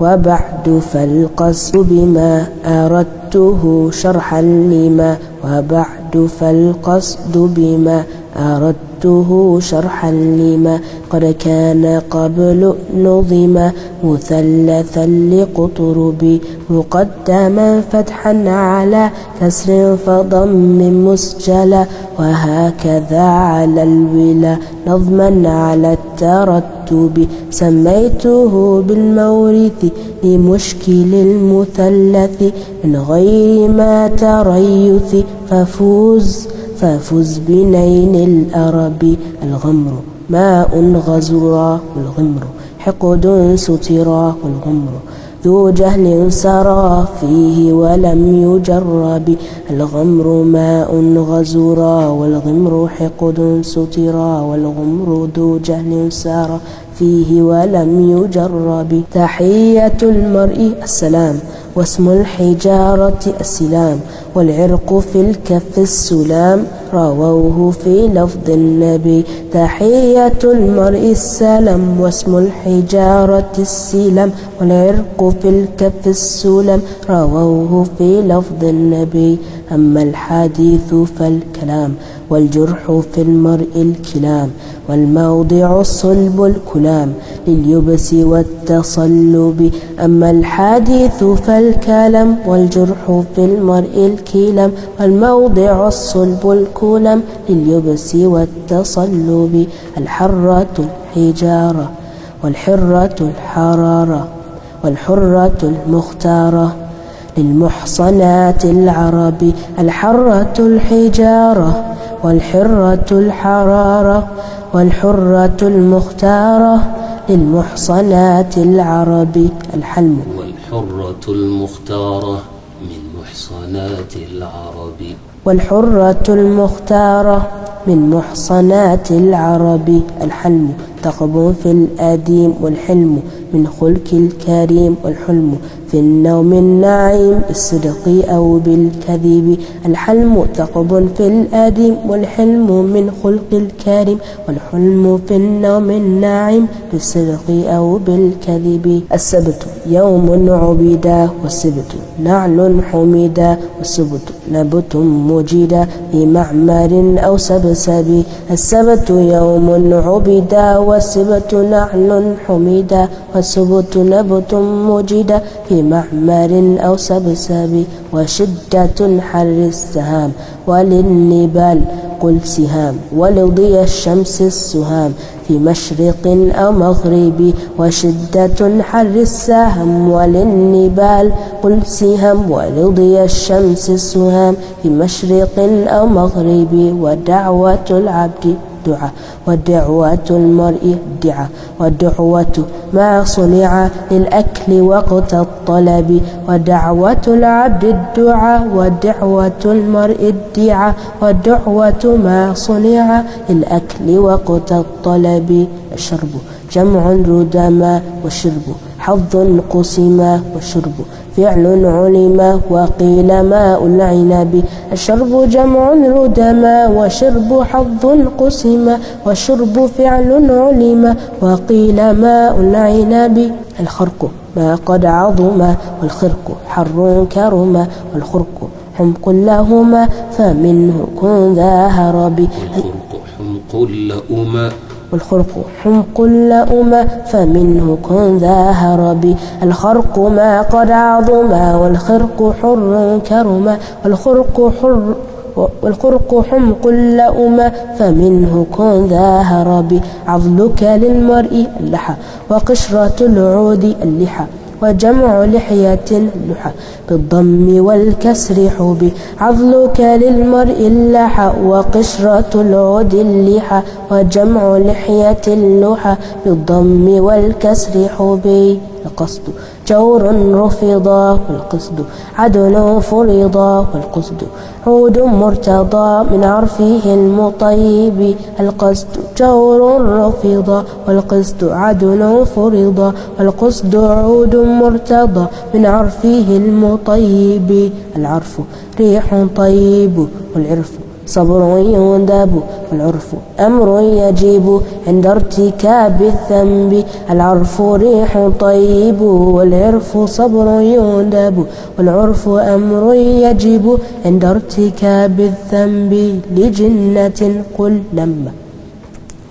وبعد فالقصد بما أردته شرحا لما وبعد فالقصد بما أردته شرحا لما قد كان قبل نظم مثلثا لقطرب مقدما فتحا على كسر فضم مسجلا وهكذا على الولا نظما على الترتب سميته بالمورث لمشكل المثلث من غير ما تريث ففوز ففز بنين الأرب. الغمر ماء غزرا والغمر حقد سترا والغمر ذو جهل سرى فيه ولم يجرب. الغمر ماء غزرا والغمر حقد سترا والغمر ذو جهل سرى فيه ولم يجرب. تحية المرء السلام واسم الحجارة السلام والعرق في الكف السلام رووه في لفظ النبي. تحية المرء السلام واسم الحجارة السلام والعرق في الكف السلام رووه في لفظ النبي. أما الحديث فالكلام. والجرح في المرء الكلام والموضع الصلب الكلام. لليبس والتصلب أما الحديث فالكلام والجرح في المرء الكلام والموضع الصلب الكلام. لليبس والتصلب الحرة الحجارة والحرة الحرارة والحرة المختارة. للمحصنات العرب الحرة الحجارة. والحرة الحرارة والحرة المختارة للمحصنات العرب. الحلم. والحرة المختارة من محصنات العرب. والحرة المختارة من محصنات العرب. الحلم. تقب في الأديم والحلم من خلق الكريم والحلم في النوم النعيم بالصدق أو بالكذب. الحلم ثقب في الأديم والحلم من خلق الكريم والحلم في النوم النعيم بالصدق أو بالكذب. السبت يوم عبدا والسبت نعل حمدا والسبت نبت مجدا في معمر أو سبسب. السبت يوم عبدا والسبت نعل حمدا والسبت نبت مجدا في معمر أو سبسب. وشدة حر السهام وللنبال قل سهام ولضي الشمس السهام. في مشرق أو مغرب وشدة حر السهم وللنبال قل سهام ولضي الشمس السهام في مشرق أو مغرب ودعوة العبد دعاء ودعوة المرء دعاء والدعوة ما صنع للأكل وقت الطلب ودعوة العبد الدعاء ودعوة المرء الدعاء والدعوة ما صنع للأكل وقت الطلب الشرب جمع ردما وشرب. حظ قسما وشرب فعل علم وقيل ماء العنب. الشرب جمع ردما وشرب حظ قسما وشرب فعل علم وقيل ماء العنب. الخرق ما قد عظم والخرق حر كرما والخرق حمق لهما فمنه كن ذا هرب. والخرق حمق لأما والخرق حمق لأما فمنه كن ذا هرب. الخرق ما قد عظما والخرق حر كرما والخرق حر والخرق حمق لأما فمنه كن ذا هرب. عضلك للمرء اللحى وقشرة العود اللحى وجمع لحية اللحى بالضم والكسر حب عضلك للمرء اللحى وقشرة العود اللحى وجمع لحية اللحى بالضم والكسر حبي القصد جور رفضا والقصد عدل فرضا والقصد عود مرتضى من عرفه المطيب القصد جور رفضا والقصد عدل فرضا والقصد عود مرتضى من عرفه المطيب العرف. ريح طيب والعرف. صبر يندب والعرف أمر يجب عند ارتكاب الذنب. العرف ريح طيب والعرف صبر يندب والعرف أمر يجب عند ارتكاب الذنب لجنة قل لما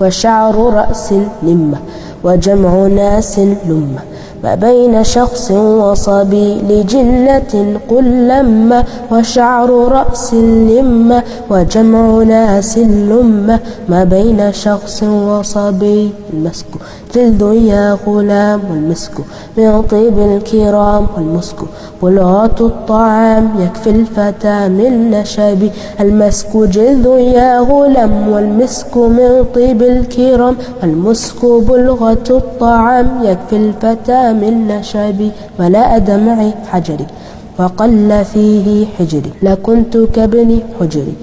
وشعر رأس لمة وجمع ناس لمة ما بين شخص وصبي لجنة قل لما وشعر رأس لمة وجمع ناس لمة ما بين شخص وصبي المسك جلد يا غلام والمسك من طيب الكرام والمسك بلغة الطعام يكفي الفتى من نشب المسك جلد يا غلام والمسك من طيب الكرام والمسك بلغة الطعام يكفي الفتى من نشب ولا دمع حجري وقل فيه حجري لكنت كابن حجري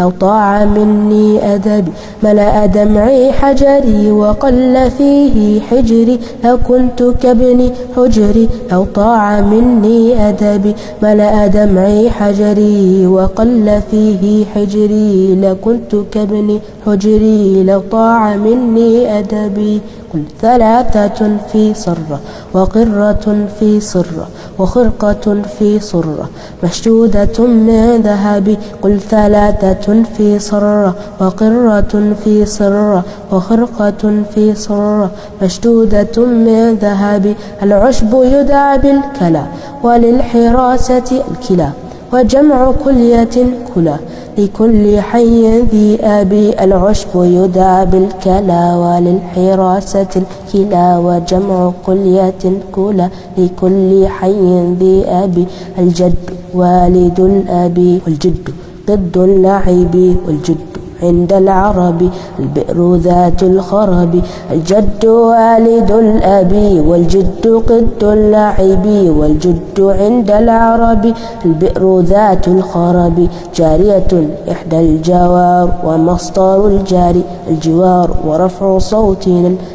لو طاع مني أدبي ملأ دمعي حجري وقل فيه حجري لكنت كابن حجري لو طاع مني أدبي ملأ دمعي حجري وقل فيه حجري لكنت كابن حجري لو طاع مني أدبي قل ثلاثة في صرة وقرة في صرة وخرقة في صرة مشدودة من ذهب قل ثلاثة في صرة وقرة في صرة وخرقة في صرة مشدودة من ذهب العشب يدعى بالكلا وللحراسة الكلا وجمع كلية كلا لكل حي ذي أبي العشب يدعى بالكلا وللحراسة الكلا وجمع كلية كلا لكل حي ذي أبي الجد والد الأبي والجد. ضد اللعب والجد عند العرب البئر ذات الخرب الجد والد الأبي والجد قد اللعب والجد عند العرب البئر ذات الخرب. جارية إحدى الجوار ومصدر الجار الجوار ورفع صوت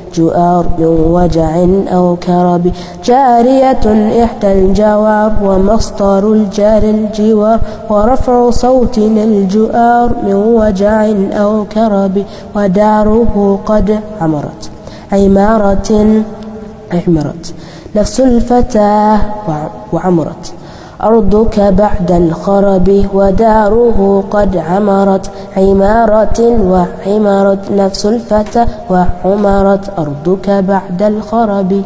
الجؤار من وجع أو كرب. جارية إحدى الجوار ومصدر الجار الجوار ورفع صوت الجؤار من وجع أو كرب. وداره قد عمرت. عمارة عمرت. نفس الفتاة وعمرت. أرضك بعد الخرب. وداره قد عمرت. عمارة وعمرت نفس الفتى وعمرت أرضك بعد الخرب